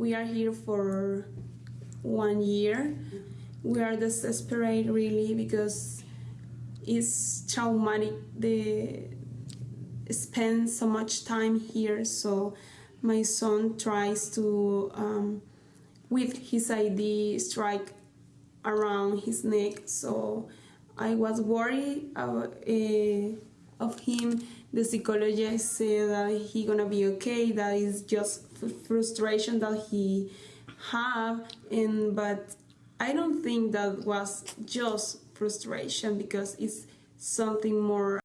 we are here for one year. We are desperate really because it's traumatic they spend so much time here so my son tries to um, with his ID strike around his neck so I was worried of, uh, of him. The psychologist said that he gonna be okay. That is just frustration that he have. And but I don't think that was just frustration because it's something more